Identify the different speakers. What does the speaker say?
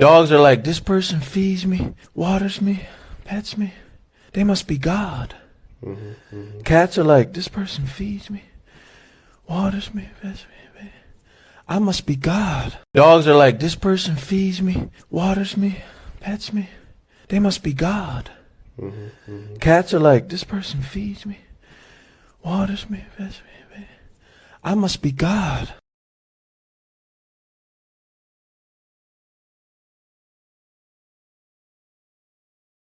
Speaker 1: Dogs are like, this person feeds me, waters me, pets me. They must be God. Mm-hmm. Cats are like, this person feeds me, waters me, pets me. I must be God. Dogs are like, this person feeds me, waters me, pets me. They must be God. Mm-hmm. Cats are like, this person feeds me, waters me, pets me. I must be God.